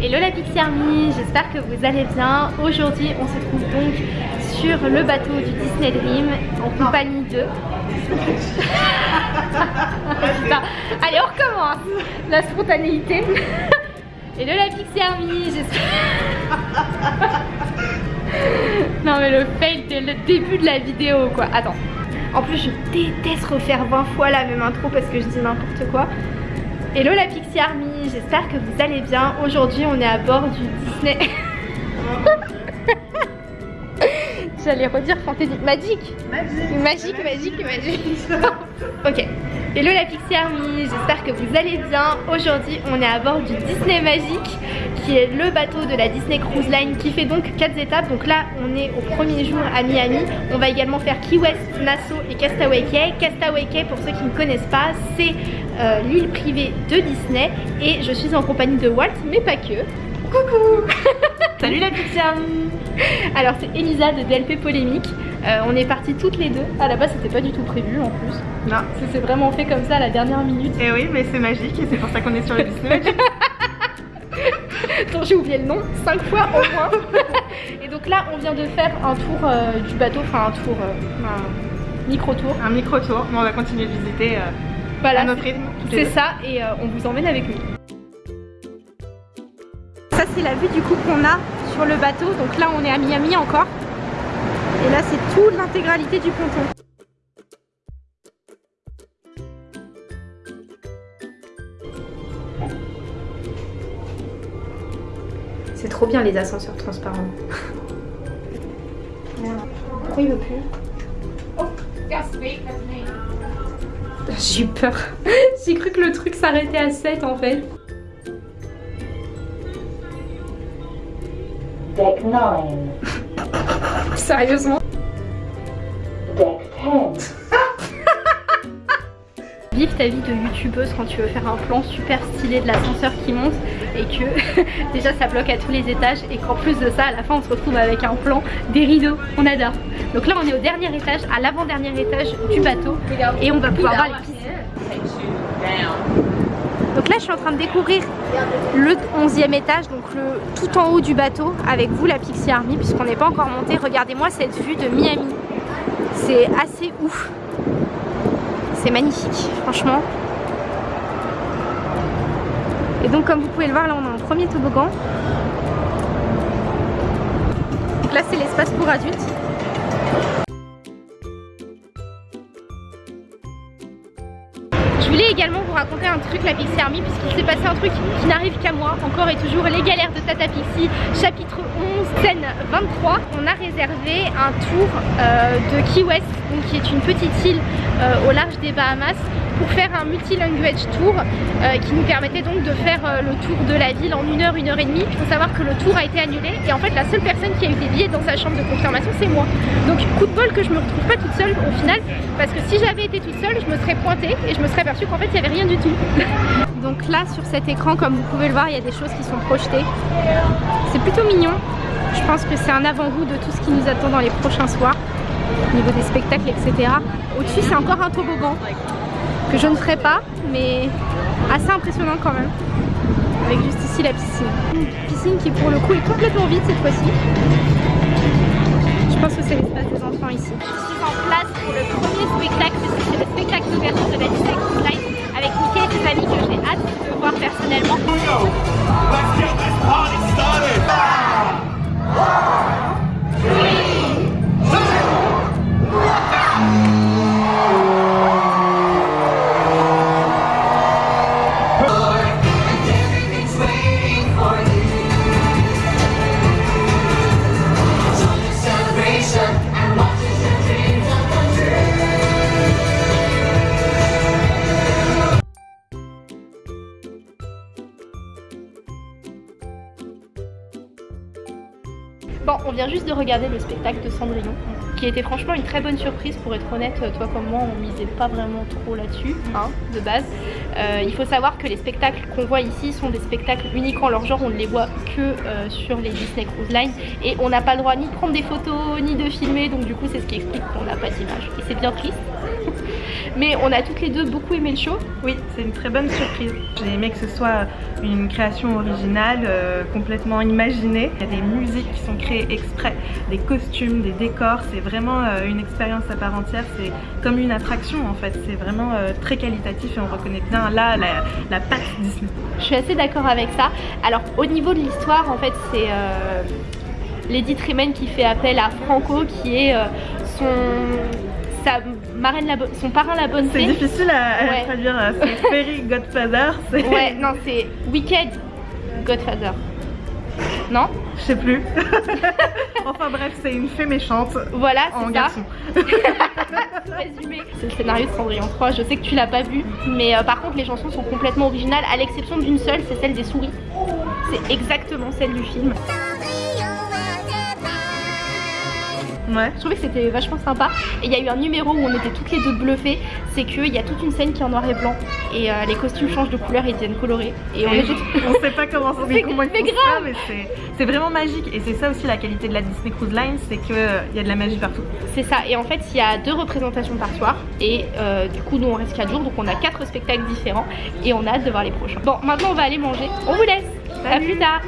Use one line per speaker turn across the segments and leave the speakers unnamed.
Hello la Pixie Army, j'espère que vous allez bien. Aujourd'hui on se trouve donc sur le bateau du Disney Dream en compagnie de... Allez on recommence La spontanéité. Hello la Pixie Army, j'espère... non mais le fail dès le début de la vidéo quoi. Attends. En plus je déteste refaire 20 fois la même intro parce que je dis n'importe quoi. Hello la Pixie Army, j'espère que vous allez bien. Aujourd'hui on est à bord du Disney. J'allais redire fantaisie. Magique Magique, magique, magique. ok. Hello la Pixie Army, j'espère que vous allez bien. Aujourd'hui on est à bord du Disney Magique qui est le bateau de la Disney Cruise Line qui fait donc 4 étapes. Donc là on est au premier jour à Miami. On va également faire Key West, Nassau et Castaway Cay. Castaway Cay pour ceux qui ne connaissent pas c'est euh, l'île privée de Disney et je suis en compagnie de Walt mais pas que. Coucou
Salut la Army
Alors c'est Elisa de DLP Polémique. Euh, on est partis toutes les deux. À la base c'était pas du tout prévu en plus.
Non.
Ça s'est vraiment fait comme ça à la dernière minute.
Et oui mais c'est magique et c'est pour ça qu'on est sur le Disney
dont j'ai oublié le nom 5 fois au moins. et donc là on vient de faire un tour euh, du bateau, enfin un tour, euh, un micro-tour.
Un micro-tour, mais on va continuer de visiter euh,
Voilà,
à notre rythme.
C'est ça et euh, on vous emmène avec nous. Ça c'est la vue du coup qu'on a sur le bateau. Donc là on est à Miami encore. Et là c'est toute l'intégralité du ponton. C'est trop bien les ascenseurs transparents. Pourquoi il veut plus? J'ai eu peur. J'ai cru que le truc s'arrêtait à 7 en fait.
Deck 9,
Sérieusement?
Deck 10,
Vive ta vie de youtubeuse quand tu veux faire un plan super stylé de l'ascenseur qui monte et que déjà ça bloque à tous les étages et qu'en plus de ça à la fin on se retrouve avec un plan des rideaux. On adore. Donc là on est au dernier étage, à l'avant-dernier étage du bateau et on va pouvoir voir les piscines. Donc là je suis en train de découvrir le 11e étage, donc le tout en haut du bateau avec vous la Pixie Army puisqu'on n'est pas encore monté. Regardez-moi cette vue de Miami. C'est assez ouf. C'est magnifique, franchement. Et donc comme vous pouvez le voir, là on a un premier toboggan. Donc là c'est l'espace pour adultes. Je voulais également vous raconter un truc la Pixie Army puisqu'il s'est passé un truc qui n'arrive qu'à moi encore et toujours les galères de Tata Pixie chapitre 11 scène 23 on a réservé un tour euh, de Key West donc qui est une petite île euh, au large des Bahamas pour faire un multi-language tour euh, qui nous permettait donc de faire euh, le tour de la ville en une heure, une heure et demie. Il faut savoir que le tour a été annulé et en fait la seule personne qui a eu des billets dans sa chambre de confirmation c'est moi. Donc coup de bol que je me retrouve pas toute seule au final parce que si j'avais été toute seule je me serais pointée et je me serais aperçue qu'en fait il n'y avait rien du tout. donc là sur cet écran comme vous pouvez le voir il y a des choses qui sont projetées. C'est plutôt mignon. Je pense que c'est un avant-goût de tout ce qui nous attend dans les prochains soirs au niveau des spectacles etc. Au-dessus c'est encore un toboggan que je ne ferai pas, mais assez impressionnant quand même. Avec juste ici la piscine. Une piscine qui pour le coup est complètement vide cette fois-ci. Je pense que c'est l'espace des enfants ici. Je suis en place pour le premier spectacle, c'est le spectacle d'ouverture de la Disney avec Mickey et ses que j'ai hâte de voir personnellement. Le spectacle de Cendrillon, qui était franchement une très bonne surprise pour être honnête. Toi comme moi, on misait pas vraiment trop là-dessus, hein, de base. Euh, il faut savoir que les spectacles qu'on voit ici sont des spectacles uniques en leur genre, on ne les voit que euh, sur les Disney Cruise Line et on n'a pas le droit ni de prendre des photos ni de filmer, donc du coup c'est ce qui explique qu'on n'a pas d'image. Et c'est bien triste. Mais on a toutes les deux beaucoup aimé le show.
Oui, c'est une très bonne surprise. J'ai aimé que ce soit une création originale, euh, complètement imaginée. Il y a des musiques qui sont créées exprès, des costumes, des décors. C'est vraiment euh, une expérience à part entière. C'est comme une attraction en fait. C'est vraiment euh, très qualitatif et on reconnaît bien là la, la patte Disney.
Je suis assez d'accord avec ça. Alors au niveau de l'histoire, en fait, c'est Lady Tremaine qui fait appel à Franco, qui est son sa marraine la bonne, son parrain la bonne
C'est difficile à, à
Ouais.
traduire. euh, C'est Fairy Godfather. c'est-
Ouais, non, c'est Wicked Godfather. Non?
Je sais plus. enfin bref, c'est une fée méchante
Voilà,
en
c'est ça.
garçon.
Résumé. C'est le scénario de Cendrillon 3, je sais que tu l'as pas vu, mais euh, par contre les chansons sont complètement originales, à l'exception d'une seule, c'est celle des souris. C'est exactement celle du film.
Ouais.
Je trouvais que c'était vachement sympa. Et il y a eu un numéro où on était toutes les deux bluffées, c'est qu'il y a toute une scène qui est en noir et blanc, et euh, les costumes changent de couleur et deviennent colorés. Et on
Et
était
on sait pas comment,
C'est-
mais comment ils font ça,
grave.
mais c'est- vraiment magique. Et c'est ça aussi la qualité de la Disney Cruise Line, c'est qu'il y a de la magie partout.
C'est ça, et en fait il y a deux représentations par soir et euh, du coup nous on reste 4 jours donc on a quatre spectacles différents et on a hâte de voir les prochains. Bon maintenant on va aller manger, on vous laisse, à plus tard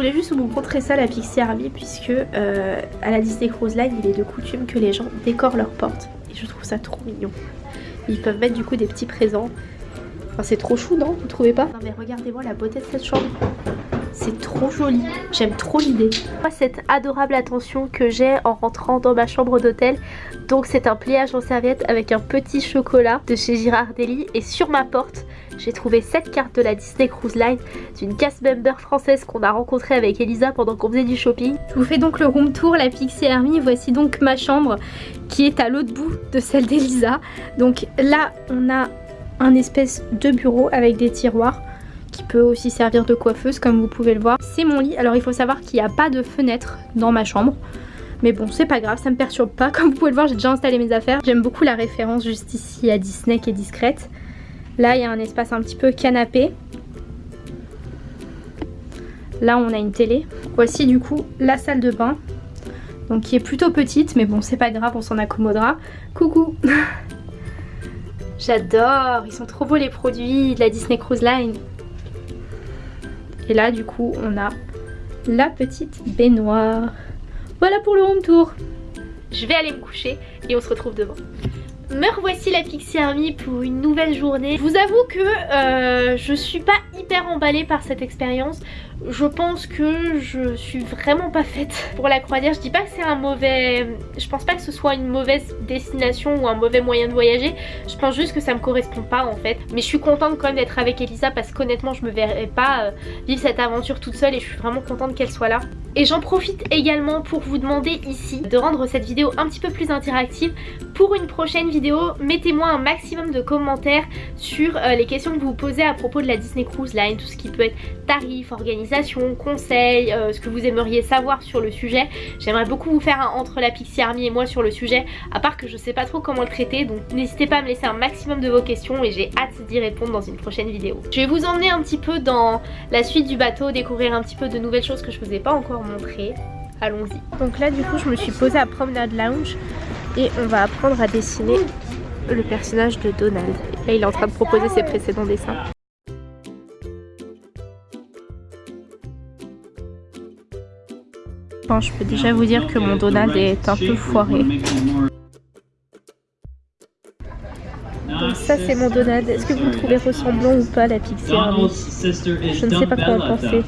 voulais juste vous montrer ça la Pixie Army puisque euh, à la Disney Cruise Line il est de coutume que les gens décorent leurs portes et je trouve ça trop mignon. Ils peuvent mettre du coup des petits présents. Enfin c'est trop chou non? Vous trouvez pas? Non mais regardez-moi la beauté de cette chambre. Trop joli, j'aime trop l'idée. Moi cette adorable attention que j'ai en rentrant dans ma chambre d'hôtel. Donc c'est un pliage en serviette avec un petit chocolat de chez Girardelli et sur ma porte j'ai trouvé cette carte de la Disney Cruise Line d'une cast member française qu'on a rencontrée avec Elisa pendant qu'on faisait du shopping. Je vous fais donc le room tour, la Pixie Army. Voici donc ma chambre qui est à l'autre bout de celle d'Elisa. Donc là, on a un espèce de bureau avec des tiroirs qui peut aussi servir de coiffeuse comme vous pouvez le voir. C'est mon lit. Alors il faut savoir qu'il n'y a pas de fenêtre dans ma chambre. Mais bon, c'est pas grave, ça me perturbe pas. Comme vous pouvez le voir, j'ai déjà installé mes affaires. J'aime beaucoup la référence juste ici à Disney qui est discrète. Là, il y a un espace un petit peu canapé. Là, on a une télé. Voici du coup la salle de bain. Donc qui est plutôt petite, mais bon, c'est pas grave, on s'en accommodera. Coucou J'adore, ils sont trop beaux les produits de la Disney Cruise Line. Et là, du coup, on a la petite baignoire. Voilà pour le home tour. Je vais aller me coucher et on se retrouve demain. Me revoici la Pixie Army pour une nouvelle journée. Je vous avoue que euh, je suis pas hyper emballée par cette expérience. Je pense que je suis vraiment pas faite pour la croisière. Je dis pas que c'est un mauvais... Je pense pas que ce soit une mauvaise destination ou un mauvais moyen de voyager. Je pense juste que ça me correspond pas en fait. Mais je suis contente quand même d'être avec Elisa parce qu'honnêtement je me verrais pas euh, vivre cette aventure toute seule et je suis vraiment contente qu'elle soit là. Et j'en profite également pour vous demander ici de rendre cette vidéo un petit peu plus interactive. Pour une prochaine vidéo, mettez-moi un maximum de commentaires sur euh, les questions que vous vous posez à propos de la Disney Cruise Line, tout ce qui peut être tarif, organisation, conseils, euh, ce que vous aimeriez savoir sur le sujet. J'aimerais beaucoup vous faire un entre la Pixie Army et moi sur le sujet, à part que je sais pas trop comment le traiter, donc n'hésitez pas à me laisser un maximum de vos questions et j'ai hâte d'y répondre dans une prochaine vidéo. Je vais vous emmener un petit peu dans la suite du bateau, découvrir un petit peu de nouvelles choses que je vous ai pas encore montrées. Allons-y. Donc là du coup je me suis posée à Promenade Lounge et on va apprendre à dessiner le personnage de Donald. Là il est en train de proposer ses précédents dessins. Bon, je peux déjà vous dire que mon Donald est un peu foiré. Donc ça c'est mon Donald. Est-ce que vous le trouvez ressemblant ou pas la Pixie Army Je ne sais pas quoi en penser.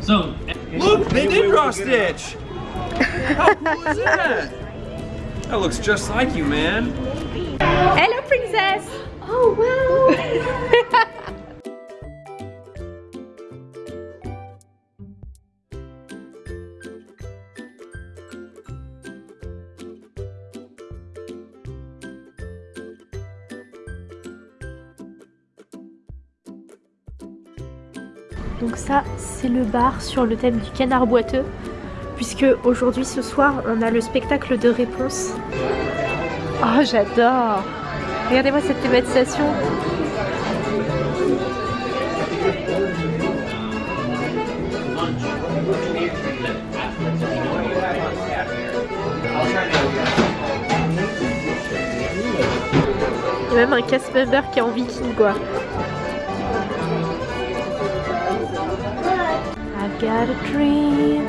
So,
Look, they did draw Stitch! How cool is that? That looks just like you, man.
Hello princess Oh wow Donc ça, c'est le bar sur le thème du canard boiteux. Puisque aujourd'hui, ce soir, on a le spectacle de réponse. Oh, j'adore Regardez-moi cette thématisation. Il y a même un cast member qui est en viking quoi. I've got a dream,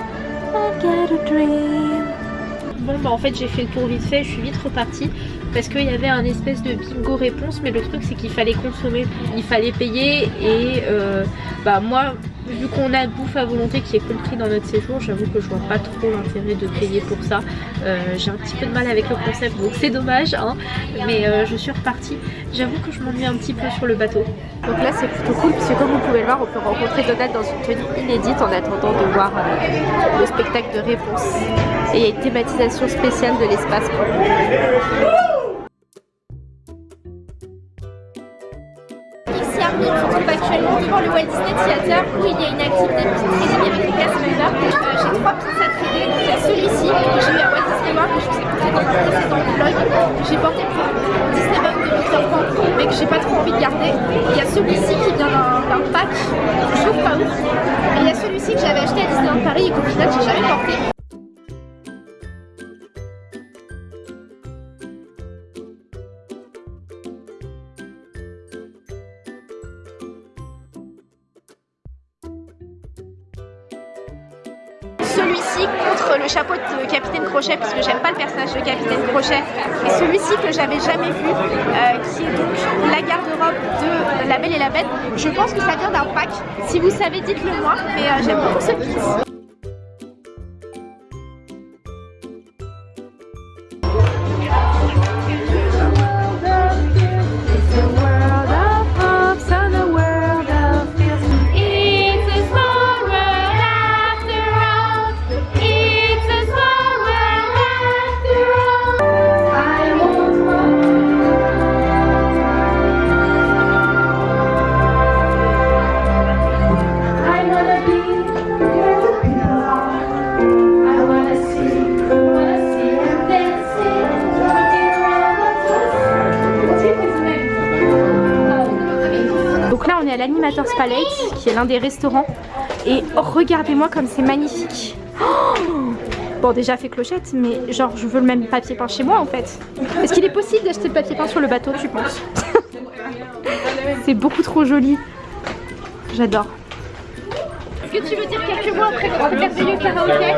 Bon bah en fait j'ai fait le tour vite fait, je suis vite repartie parce qu'il y avait un espèce de bingo réponse mais le truc c'est qu'il fallait consommer, il fallait payer et euh, bah moi vu qu'on a bouffe à volonté qui est compris dans notre séjour j'avoue que je vois pas trop l'intérêt de payer pour ça. Euh, j'ai un petit peu de mal avec le concept donc c'est dommage hein. Mais euh, je suis repartie. J'avoue que je m'ennuie un petit peu sur le bateau. Donc là c'est plutôt cool puisque comme vous pouvez le voir on peut rencontrer Donald dans une tenue inédite en attendant de voir euh, le spectacle de réponse et il y a une thématisation spéciale de l'espace. On se trouve actuellement devant le Walt Disney Theater où il y a une activité très avec les cast j'ai trois pizzas tradées, il y a celui-ci que j'ai eu à Walt Disney World que je vous ai montré dans mon précédent vlog. J'ai porté pour Disney World de Peter Pan mais que j'ai pas trop envie de garder. Il y a celui-ci qui vient d'un pack je trouve pas ouf. Et il y a celui-ci que j'avais acheté à Disneyland Paris et qu'au final j'ai jamais porté. Chapeau de Capitaine Crochet parce que j'aime pas le personnage de Capitaine Crochet. Et celui-ci que j'avais jamais vu euh, qui est donc la garde-robe de La Belle et la Bête. Je pense que ça vient d'un pack. Si vous savez dites-le moi mais euh, j'aime beaucoup ce piece Palette qui est l'un des restaurants et regardez-moi comme c'est magnifique. Oh bon déjà fait clochette mais genre je veux le même papier peint chez moi en fait. Est-ce qu'il est possible d'acheter le papier peint sur le bateau tu penses? C'est beaucoup trop joli. J'adore. Est-ce que tu veux dire quelques mots après notre merveilleux karaoké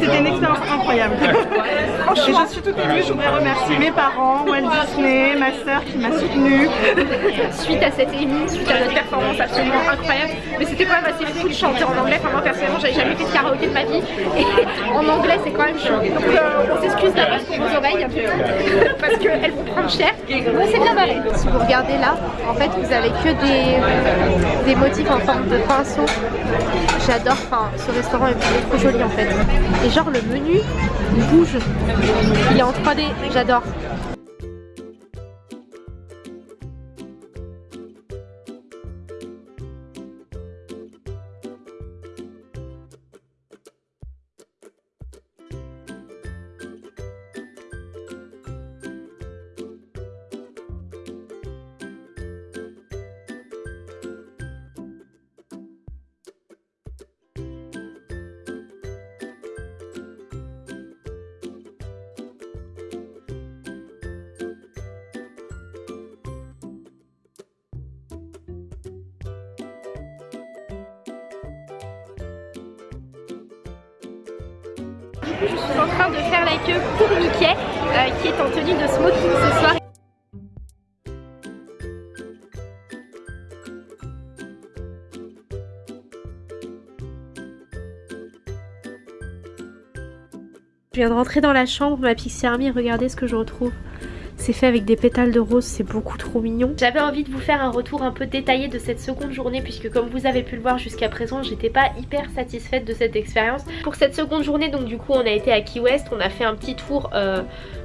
C'était une expérience incroyable. Et je suis toute émue, je voudrais remercier mes parents, Walt Disney, ma soeur qui m'a soutenue.
suite à cette émission, suite à notre performance absolument incroyable. Mais c'était quand même assez fou de chanter en anglais. Enfin, moi personnellement, j'avais jamais fait de karaoké de ma vie. Et en anglais, c'est quand même chaud. Donc, euh, on s'excuse d'avance pour vos oreilles, parce qu'elles vont prendre cher. Mais on s'est bien barré. Si vous regardez là, en fait, vous avez que des, des motifs en forme de pinceau. J'adore. Enfin, ce restaurant est trop joli en fait. Et genre, le menu, il bouge. Il est en 3D. J'adore. Je suis en train de faire la queue pour Mickey, euh, qui est en tenue de smoking ce soir. Je viens de rentrer dans la chambre, ma Pixie Army, regardez ce que je retrouve. C'est fait avec des pétales de rose, c'est beaucoup trop mignon. J'avais envie de vous faire un retour un peu détaillé de cette seconde journée puisque comme vous avez pu le voir jusqu'à présent, j'étais pas hyper satisfaite de cette expérience. Pour cette seconde journée, donc du coup on a été à Key West, on a fait un petit tour... Euh,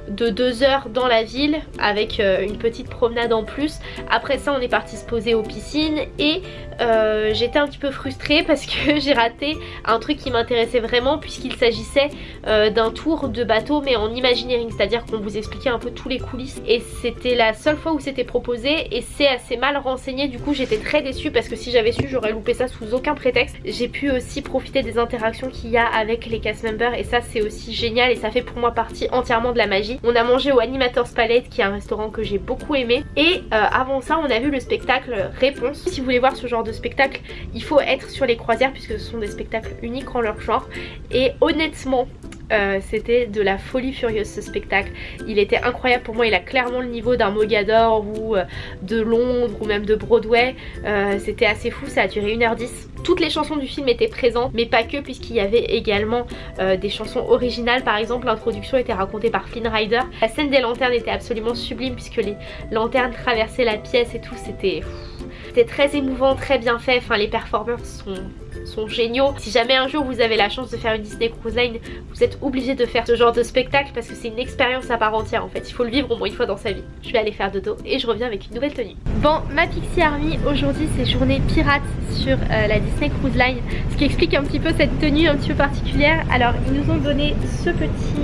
de deux heures dans la ville avec euh, une petite promenade en plus. Après ça on est parti se poser aux piscines et euh, j'étais un petit peu frustrée parce que j'ai raté un truc qui m'intéressait vraiment puisqu'il s'agissait euh, d'un tour de bateau mais en imagineering, c'est-à-dire qu'on vous expliquait un peu tous les coulisses et c'était la seule fois où c'était proposé et c'est assez mal renseigné du coup j'étais très déçue parce que si j'avais su j'aurais loupé ça sous aucun prétexte. J'ai pu aussi profiter des interactions qu'il y a avec les cast members et ça c'est aussi génial et ça fait pour moi partie entièrement de la magie. On a mangé au Animators Palette qui est un restaurant que j'ai beaucoup aimé. Et euh, avant ça on a vu le spectacle Réponse. Si vous voulez voir ce genre de spectacle, il faut être sur les croisières puisque ce sont des spectacles uniques en leur genre. Et honnêtement, euh, c'était de la folie furieuse ce spectacle. Il était incroyable pour moi, il a clairement le niveau d'un Mogador ou euh, de Londres ou même de Broadway. c'était assez fou, ça a duré 1h10. Toutes les chansons du film étaient présentes, mais pas que puisqu'il y avait également euh, des chansons originales. Par exemple, l'introduction était racontée par Flynn Rider. La scène des lanternes était absolument sublime puisque les lanternes traversaient la pièce et tout. C'était très émouvant, très bien fait. Enfin, les performeurs sont sont géniaux. Si jamais un jour vous avez la chance de faire une Disney Cruise Line, vous êtes obligé de faire ce genre de spectacle parce que c'est une expérience à part entière en fait. Il faut le vivre au moins une fois dans sa vie. Je vais aller faire dodo et je reviens avec une nouvelle tenue. Bon, ma Pixie Army, aujourd'hui c'est journée pirate sur euh, la Disney Cruise Line. Ce qui explique un petit peu cette tenue un petit peu particulière. Alors, ils nous ont donné ce petit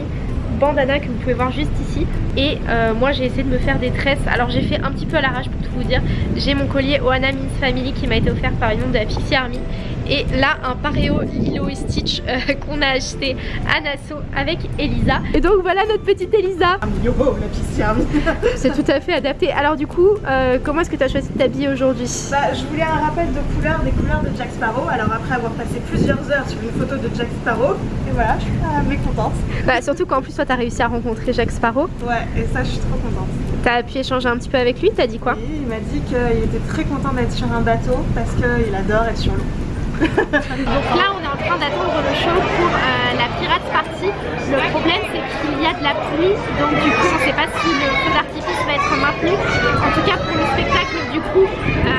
bandana que vous pouvez voir juste ici et euh, moi j'ai essayé de me faire des tresses alors j'ai fait un petit peu à l'arrache pour tout vous dire j'ai mon collier Oana Means Family qui m'a été offert par une membre de la Pixie Army et là un pareo Lilo et Stitch euh, qu'on a acheté à Nassau avec Elisa. Et donc voilà notre petite Elisa. C'est tout à fait adapté. Alors du coup euh, comment est-ce que tu as choisi de t'habiller aujourd'hui?
Bah, je voulais un rappel de couleur des couleurs de Jack Sparrow. Alors après avoir passé plusieurs heures sur une photo de Jack Sparrow et voilà je suis euh, mécontente.
Bah, surtout qu'en plus toi t'as réussi à rencontrer Jack Sparrow.
Ouais et ça je suis trop contente.
T'as pu échanger un petit peu avec lui t'as dit quoi?
Oui, il m'a dit qu'il était très content d'être sur un bateau parce qu'il adore être sur l'eau
donc là on est en train d'attendre le show pour euh, la Pirate Party. Le problème c'est qu'il y a de la pluie donc du coup on ne sait pas si le feu d'artifice va être maintenu. En tout cas pour le spectacle du coup euh,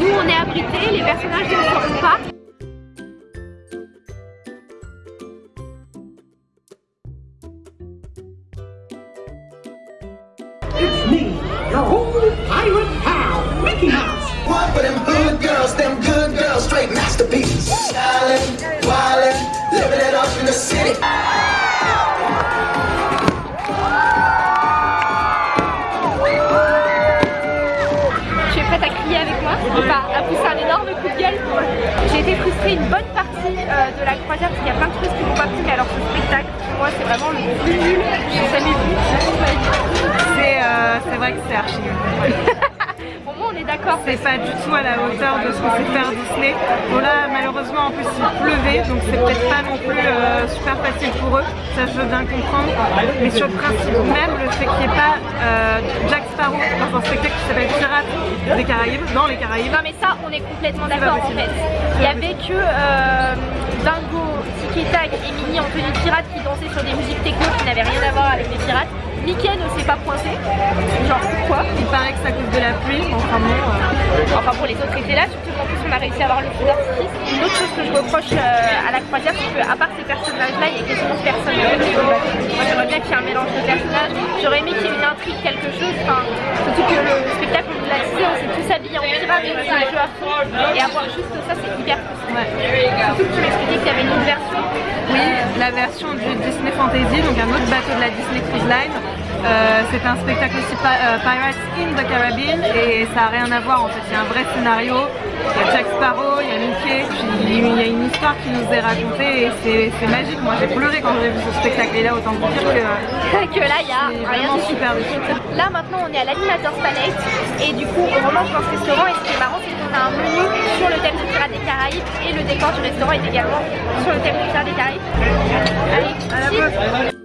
nous on est abrités, les personnages ne le seront pas.
It's me, your old pirate pal, Mickey Mouse. One for them hood girls, them good girls, straight. City.
Tu es prête à crier avec moi Enfin, à pousser un énorme coup de gueule J'ai été frustrée une bonne partie euh, de la croisière parce qu'il y a plein de choses qui m'ont pas plu alors ce spectacle pour moi c'est vraiment le plus nul que j'ai jamais.
Euh, c'est vrai que c'est archi nul.
d'accord.
C'est pas du tout à la hauteur de ce que c'est faire Disney. Bon là malheureusement en plus il pleuvait donc c'est peut-être pas non plus euh, super facile pour eux, ça je veux bien comprendre. Mais sur le principe même, le fait qu'il n'y ait pas euh, Jack Sparrow dans un spectacle qui s'appelle Pirates des Caraïbes, dans les Caraïbes.
Non mais ça on est complètement d'accord en fait. Il y avait que euh, Dingo, Tiki Tag et Minnie en tenue de pirate qui dansaient sur des musiques techno qui n'avaient rien à voir avec les pirates. Mickey ne s'est pas pointé. Genre pourquoi?
Il paraît que c'est à cause de la pluie, enfin bon. Euh...
Enfin pour les autres étaient là, surtout qu'en plus on a réussi à avoir le feu d'artifice. Une autre chose que je reproche euh, à la croisière, c'est qu'à part ces personnages-là, il y a quasiment personne. Moi j'aimerais bien qu'il y ait un mélange de personnages. J'aurais aimé qu'il y ait une intrigue, quelque chose. Surtout que le spectacle, on l'a dit, on s'est tous habillés en pirate, on a joué à fond. Et avoir juste ça, c'est hyper. Ouais. Surtout que tu m'expliquais qu'il y avait une autre version.
Oui, la version du Disney Fantasy, donc un autre bateau de la Disney Cruise Line. Euh, c'est un spectacle aussi euh, Pirates in the Caribbean et ça n'a rien à voir en fait, a un vrai scénario, il y a Jack Sparrow, il y a Mickey, puis il y a une histoire qui nous est racontée et c'est magique, moi j'ai pleuré quand j'ai vu ce spectacle et là autant vous dire que,
que là il y a rien
de super
Là maintenant on est à l'animateur Palette et du coup on remonte dans ce restaurant et ce qui est marrant c'est qu'on a un menu sur le thème du Pirates des Caraïbes et le décor du restaurant est également sur le thème du Pirates des Caraïbes. Allez, à la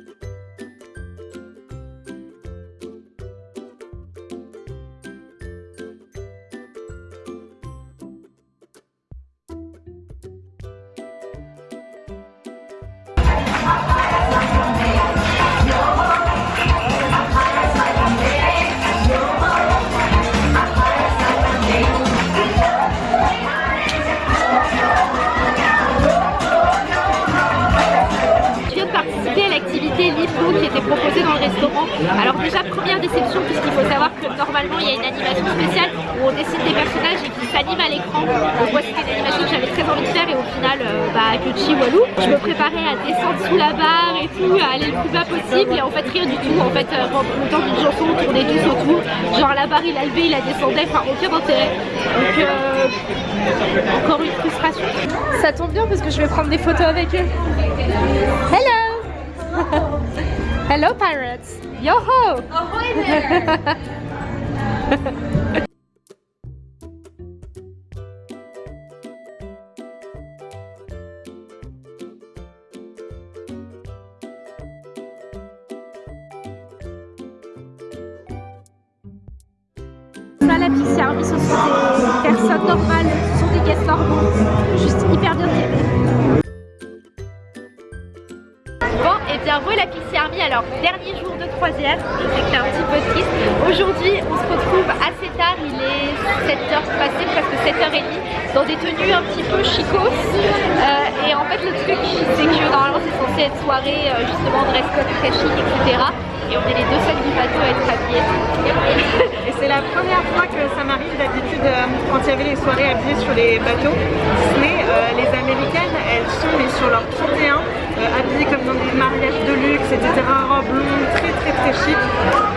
Alors déjà première déception puisqu'il faut savoir que normalement il y a une animation spéciale où on dessine des personnages et qui s'animent à l'écran. Donc moi c'était une animation que j'avais très envie de faire et au final euh, bah que walou. Je me préparais à descendre sous la barre et tout, à aller le plus bas possible et en fait rien du tout. En fait euh, temps d'une chanson on tournait tous autour. Genre la barre il a levé, il a descendu, enfin aucun intérêt. Donc euh, encore une frustration. Ça tombe bien parce que je vais prendre des photos avec eux. Hello Hello pirates. Yo ho Ça, la Pixie Army, ce sont des personnes normales, ce sont des guests normaux, juste hyper bien traités. Bien voilà la Pixie Army, alors dernier jour de croisière, je sais que c'est un petit peu triste. Aujourd'hui, on se retrouve assez tard, il est 7h passé, presque 7h30, dans des tenues un petit peu chicos. Euh, et en fait, le truc, c'est que normalement, c'est censé être soirée, euh, justement, dress code très chic, etc. Et on est les deux seuls du bateau à être habillés.
Et c'est la première fois que ça m'arrive d'habitude euh, quand il y avait les soirées habillées sur les bateaux. Mais les américaines, elles sont mais sur leur 31, euh, habillées comme dans des mariages de luxe, etc. Robes longues, très très très chic.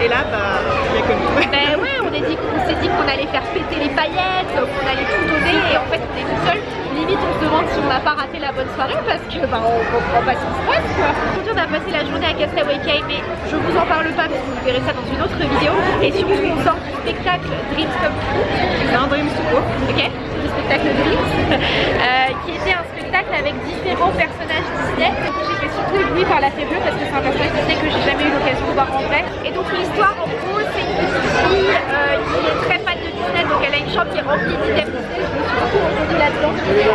Et là, bah, il n'y a que nous.
Ben ouais, on s'est dit, qu'on allait faire péter les paillettes, qu'on allait tout donner et en fait on est tout seul. Limite on se demande si on n'a pas raté la bonne soirée parce que bah, on comprend pas ce qui se passe quoi. Aujourd'hui on a passé la journée à Castaway Cay mais je vous en parle pas parce que vous verrez ça dans une autre vidéo et surtout on sort du spectacle Dreams Come True.
C'est un dream tout court.
Ok, le spectacle Dreams euh, qui était un avec différents personnages Disney. J'étais surtout éblouie par la fée bleue parce que c'est un personnage Disney que j'ai jamais eu l'occasion de voir en vrai. Et donc l'histoire en gros c'est une petite fille euh, qui est très fan de Disney donc elle a une chambre qui est remplie d'items Disney. Je me suis beaucoup là-dedans.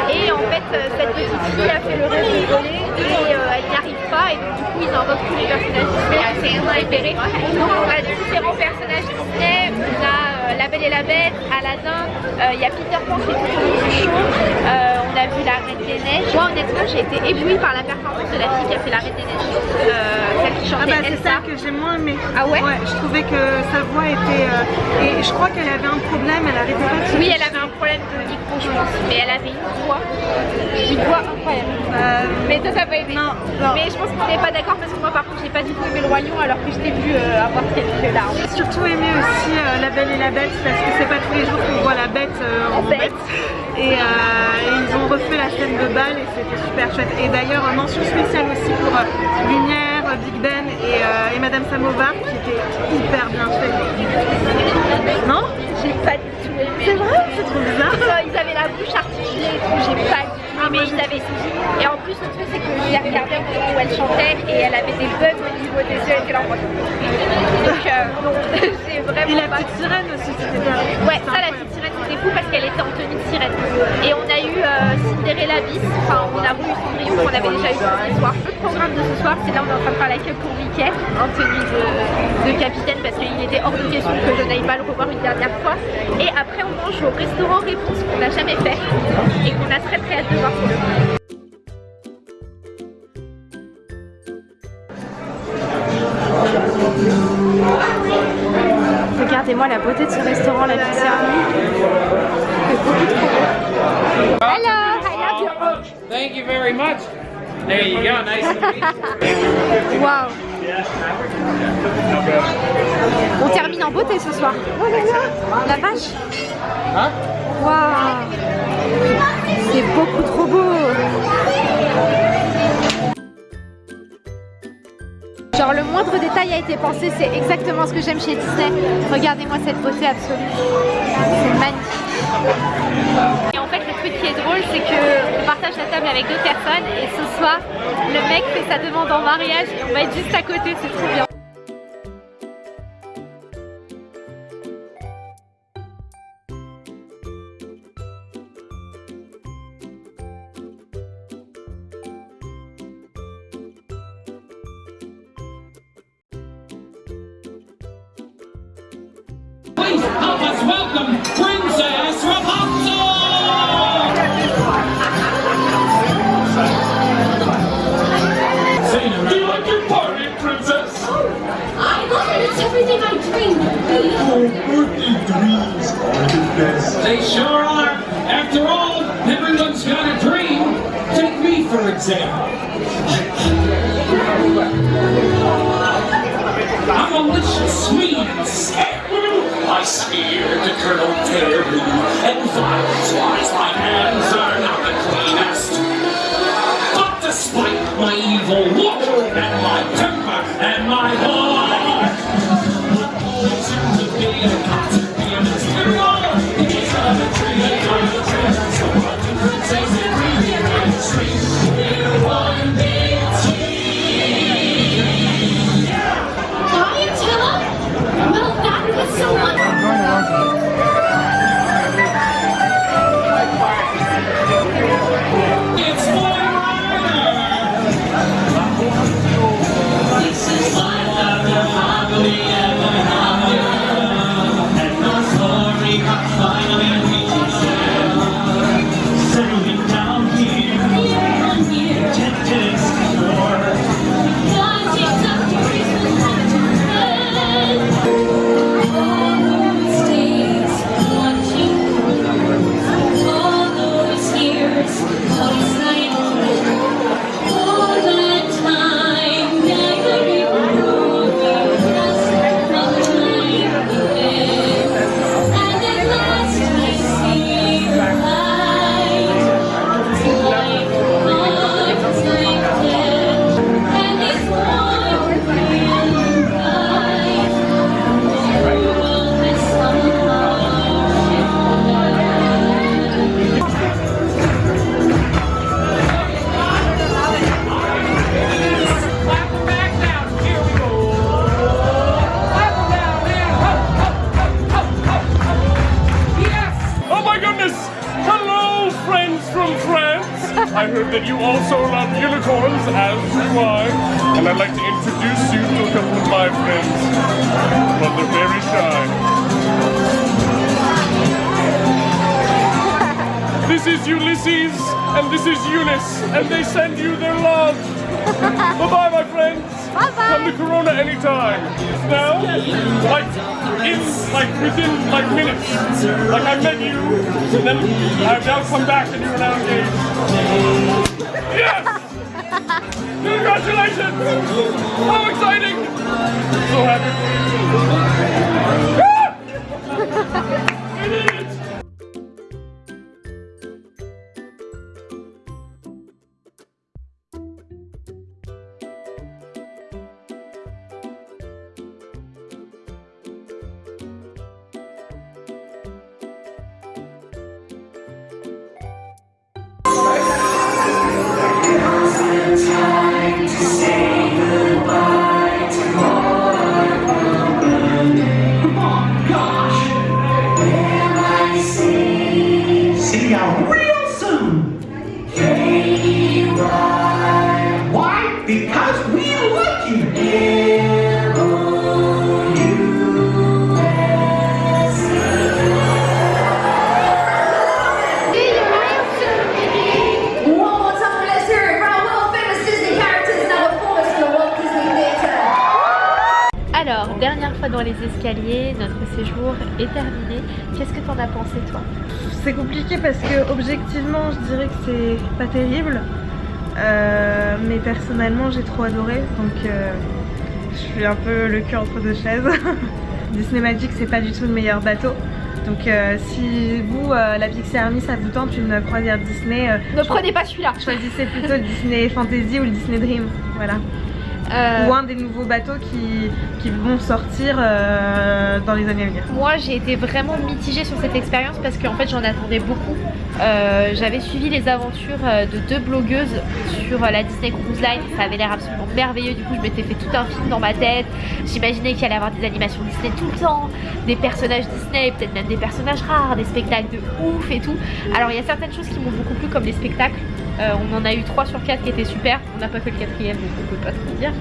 Et en fait euh, cette petite fille a fait le rêve de voler et euh, elle n'y arrive pas et donc du coup ils invoquent tous les personnages Disney. C'est préférée. Donc on a différents personnages Disney. On a La Belle et la Bête, Aladdin, il y a Peter Pan qui est tout du show, on a vu la Reine des Neiges. Moi honnêtement j'ai été éblouie par la performance de la fille qui a fait la Reine des Neiges, euh, celle qui
Ah
chantait
bah c'est ça que j'ai moins aimé.
Ah ouais
Ouais, je trouvais que sa voix était... euh, et je crois qu'elle avait un problème, elle arrêtait pas de
Oui elle avait un problème de micro je pense, mais elle avait une voix, une voix incroyable.
Euh,
Mais toi t'as pas aimé
Non, non.
Mais je pense qu'on n'est pas d'accord parce que moi par contre j'ai pas du tout aimé le Roi Lion alors que je t'ai vu avoir quelques larmes.
J'ai surtout aimé aussi euh, La Belle et la Bête parce que c'est pas tous les jours qu'on voit la bête euh, en,
bête.
Et, euh, et ils ont refait la scène de bal et c'était super chouette. Et d'ailleurs, mention spéciale aussi pour Lumière, Big Ben et, et Madame Samovar qui était hyper bien fait. Non?
J'ai pas du tout aimé.
C'est vrai? C'est trop bizarre.
Ils avaient la bouche articulée et tout, j'ai pas du tout
Ah,
aimé,
moi,
ils avaient Et en plus le truc c'est que je l'ai regardé au moment où elle chantait et elle avait des bugs au niveau des yeux, elle était là en mode. Donc euh, non, j'ai vraiment
Et la
pas...
petite sirène aussi, c'était bien.
Ouais, ça la petite sirène c'était fou parce qu'elle était en tenue de sirène. Et on a eu euh, Cinderella bis, enfin on a voulu Cendrillon qu'on avait déjà eu ce soir. Le programme de ce soir c'est là on est en train de faire la queue pour Mickey en tenue de, de capitaine parce qu'il était hors de question que je n'aille pas le revoir une dernière fois. Et après on mange au restaurant Réponse qu'on n'a jamais fait et qu'on a très très hâte de voir pour le Regardez-moi la beauté de ce restaurant, la Army. C'est beaucoup trop beau. Hello, how you doing?
Thank you very much. There you go. Nice to meet you.
Waouh On termine en beauté ce soir. Oh là là La vache
Huh?
Waouh C'est beaucoup trop beau Genre le moindre détail a été pensé, c'est exactement ce que j'aime chez Disney. Regardez-moi cette beauté absolue. C'est magnifique. Et en fait le truc qui est drôle c'est que on partage la table avec deux personnes et ce soir le mec fait sa demande en mariage et on va être juste à côté, c'est trop bien.
Dreams are the best.
They sure are. After all, everyone's got a dream. Take me, for example. I'm a malicious, mean, and scary. I smear the Colonel terribly, and violence-wise, my hands are not the cleanest. But despite my evil look, and my temper, and my heart,
I heard that you also love unicorns, as do I. And I'd like to introduce you to a couple of my friends. But they're very shy. This is Ulysses, and this is Eunice, and they send you their love. Bye-bye, my friends.
Bye-bye.
Come to Corona anytime. Now, like, in, like, within, like, minutes. Like, I met you, and then I've now come back and you're now engaged. Yes! Congratulations! How exciting! So happy
toi
C'est compliqué parce que objectivement je dirais que c'est pas terrible. Euh, mais personnellement j'ai trop adoré donc euh, je suis un peu le cul entre deux chaises. Disney Magic c'est pas du tout le meilleur bateau. Donc euh, si vous, la Pixie Army, ça vous tente une croisière Disney,
Ne prenez pas celui-là.
choisissez plutôt le Disney Fantasy ou le Disney Dream. Voilà.
Euh,
Ou un des nouveaux bateaux qui, qui vont sortir euh, dans les années à venir.
Moi j'ai été vraiment mitigée sur cette expérience parce qu'en fait j'en attendais beaucoup. Euh, J'avais suivi les aventures euh, de deux blogueuses sur la Disney Cruise Line, ça avait l'air absolument merveilleux, du coup je m'étais fait tout un film dans ma tête. J'imaginais qu'il allait y avoir des animations Disney tout le temps, des personnages Disney, peut-être même des personnages rares, des spectacles de ouf et tout. Alors il y a certaines choses qui m'ont beaucoup plu comme les spectacles. Euh, on en a eu 3 sur 4 qui étaient super, on n'a pas que le quatrième donc on peut pas trop dire.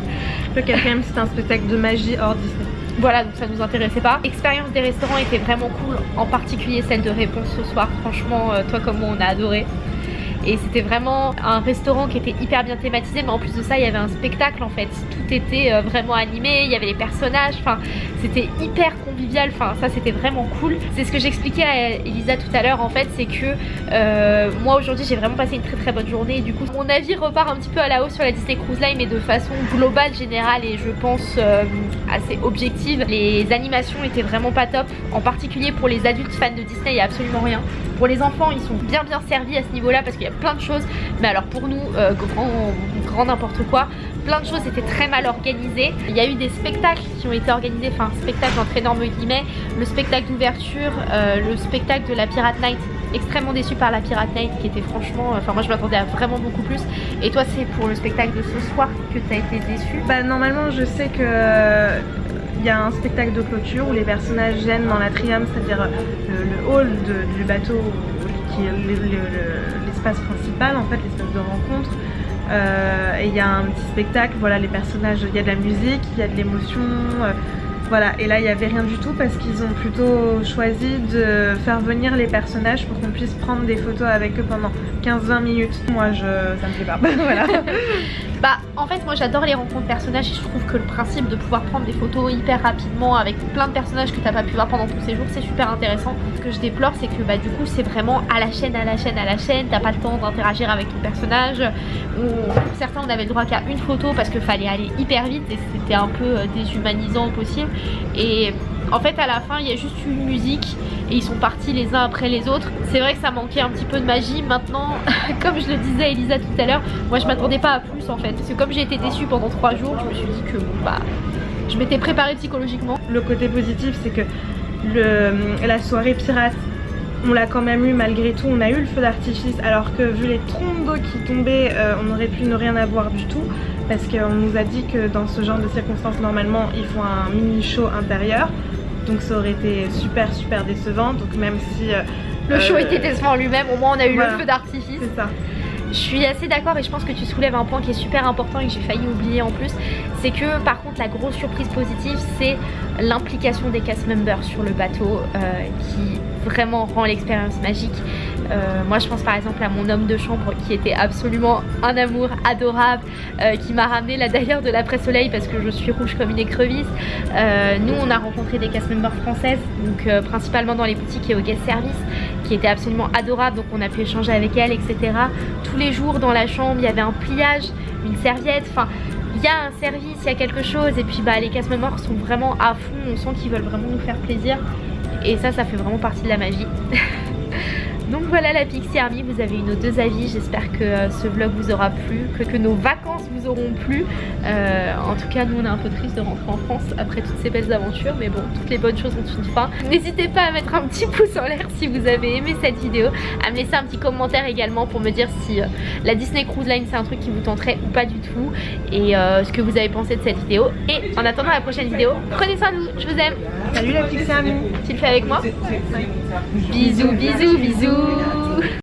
Le quatrième c'était un spectacle de magie hors Disney.
Voilà, donc ça nous intéressait pas. L'expérience des restaurants était vraiment cool, en particulier celle de réponse ce soir. Franchement, euh, toi comme moi, on a adoré. Et c'était vraiment un restaurant qui était hyper bien thématisé mais en plus de ça il y avait un spectacle en fait. Tout était euh, vraiment animé il y avait les personnages enfin c'était hyper convivial enfin ça c'était vraiment cool. C'est ce que j'expliquais à Elisa tout à l'heure en fait c'est que euh, moi aujourd'hui j'ai vraiment passé une très très bonne journée. Et du coup mon avis repart un petit peu à la hausse sur la Disney Cruise Line mais de façon globale, générale et je pense euh, assez objective. Les animations étaient vraiment pas top en particulier pour les adultes fans de Disney il n'y a absolument rien pour les enfants ils sont bien bien servis à ce niveau là parce qu'il y a plein de choses. Mais alors pour nous euh, grand, n'importe quoi plein de choses étaient très mal organisées. Il y a eu des spectacles qui ont été organisés enfin spectacle entre énormes guillemets le spectacle d'ouverture euh, le spectacle de la Pirate Night. Extrêmement déçu par la Pirate Night qui était franchement enfin moi je m'attendais à vraiment beaucoup plus. Et toi c'est pour le spectacle de ce soir que tu as été déçu?
Bah normalement je sais que euh, il y a un spectacle de clôture où les personnages viennent dans l'atrium, c'est-à-dire le, le hall du bateau qui est le- le- le- l'espace principal en fait, l'espace de rencontre. Euh, et il y a un petit spectacle, voilà les personnages, il y a de la musique, il y a de l'émotion, euh, voilà. Et là il n'y avait rien du tout parce qu'ils ont plutôt choisi de faire venir les personnages pour qu'on puisse prendre des photos avec eux pendant 15-20 minutes. Moi je, ça me fait pas.
Bah en fait moi j'adore les rencontres personnages et je trouve que le principe de pouvoir prendre des photos hyper rapidement avec plein de personnages que t'as pas pu voir pendant ton séjour c'est super intéressant. Ce que je déplore c'est que bah du coup c'est vraiment à la chaîne, à la chaîne, à la chaîne, t'as pas le temps d'interagir avec ton personnage. Ou pour certains on avait le droit qu'à une photo parce qu'il fallait aller hyper vite et c'était un peu euh, déshumanisant au possible. Et en fait à la fin il y a juste une musique et ils sont partis les uns après les autres. C'est vrai que ça manquait un petit peu de magie. Maintenant, comme je le disais à Elisa tout à l'heure, moi je m'attendais pas à plus en fait. Parce que comme j'ai été déçue pendant trois jours, je me suis dit que bon bah je m'étais préparée psychologiquement.
Le côté positif, c'est que la soirée pirate, on l'a quand même eu malgré tout. On a eu le feu d'artifice, alors que vu les trompes d'eau qui tombaient, euh, on aurait pu ne rien avoir du tout. Parce qu'on nous a dit que dans ce genre de circonstances, normalement, ils font un mini show intérieur. Donc ça aurait été super super décevant. Donc même si... euh,
Le show
euh,
était décevant en lui-même, au moins on a eu
voilà.
le feu d'artifice.
C'est ça.
Je suis assez d'accord et je pense que tu soulèves un point qui est super important et que j'ai failli oublier en plus. C'est que par contre la grosse surprise positive c'est l'implication des cast members sur le bateau euh, qui vraiment rend l'expérience magique. Euh, moi je pense par exemple à mon homme de chambre qui était absolument un amour adorable, euh, qui m'a ramené là d'ailleurs de l'après-soleil parce que je suis rouge comme une écrevisse. Euh, nous on a rencontré des cast members françaises, donc principalement dans les boutiques et au guest service, qui étaient absolument adorables, donc on a pu échanger avec elles, etc. Tous les jours dans la chambre il y avait un pliage, une serviette, enfin il y a un service, il y a quelque chose et puis bah les cast members sont vraiment à fond, on sent qu'ils veulent vraiment nous faire plaisir et ça ça fait vraiment partie de la magie. Donc voilà la Pixie Army, vous avez eu nos deux avis, j'espère que euh, ce vlog vous aura plu, que, que nos vacances vous auront plu. Euh, en tout cas nous on est un peu triste de rentrer en France après toutes ces belles aventures, mais bon toutes les bonnes choses ont une fin. N'hésitez pas à mettre un petit pouce en l'air si vous avez aimé cette vidéo, à me laisser un petit commentaire également pour me dire si euh, la Disney Cruise Line c'est un truc qui vous tenterait ou pas du tout et euh, ce que vous avez pensé de cette vidéo. Et en attendant la prochaine vidéo, prenez soin de vous, je vous aime.
Salut la Pixie Army
Tu le fais avec moi Bisous, bisous, bisous Ooh.